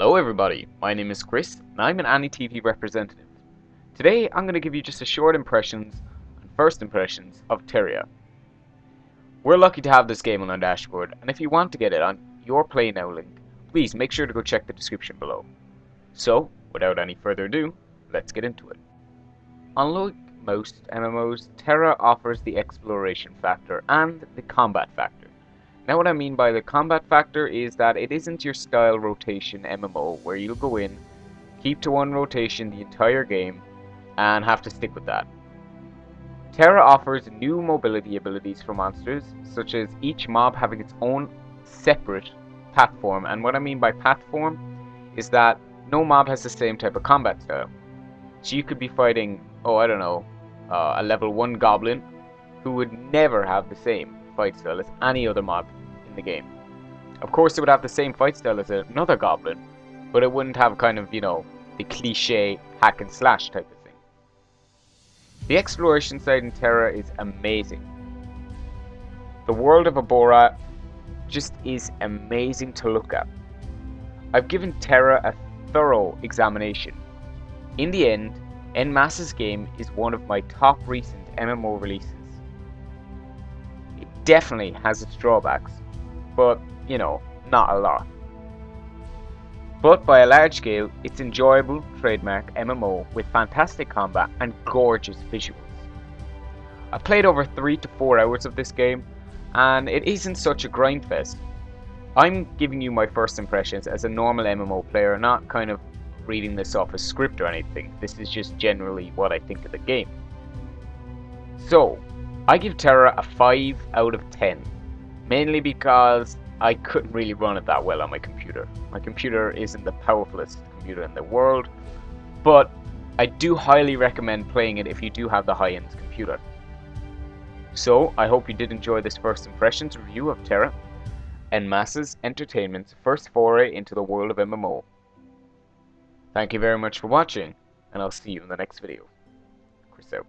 Hello everybody, my name is Chris and I'm an AniTV representative. Today I'm going to give you just a short impressions and first impressions of TERA. We're lucky to have this game on our dashboard and if you want to get it on your Play Now link, please make sure to go check the description below. So, without any further ado, let's get into it. Unlike most MMOs, TERA offers the exploration factor and the combat factor. Now what I mean by the combat factor is that it isn't your style rotation MMO where you'll go in, keep to one rotation the entire game, and have to stick with that. TERA offers new mobility abilities for monsters, such as each mob having its own separate platform, and what I mean by platform is that no mob has the same type of combat style. So you could be fighting, oh I don't know, uh, a level 1 goblin who would never have the same fight style as any other mob in the game. Of course, it would have the same fight style as another goblin, but it wouldn't have kind of, you know, the cliche hack and slash type of thing. The exploration side in TERA is amazing. The world of Arborea just is amazing to look at. I've given TERA a thorough examination. In the end, En Masse's game is one of my top recent MMO releases. It definitely has its drawbacks, but, you know, not a lot. But by a large scale, it's enjoyable trademark MMO with fantastic combat and gorgeous visuals. I played over 3 to 4 hours of this game, and it isn't such a grind fest. I'm giving you my first impressions as a normal MMO player, not kind of reading this off a script or anything. This is just generally what I think of the game. So, I give TERA a 5 out of 10 mainly because I couldn't really run it that well on my computer. My computer isn't the powerfulest computer in the world, but I do highly recommend playing it if you do have the high-end computer. So, I hope you did enjoy this first impressions review of TERA, En Masses Entertainment's first foray into the world of MMO. Thank you very much for watching, and I'll see you in the next video. Chris out.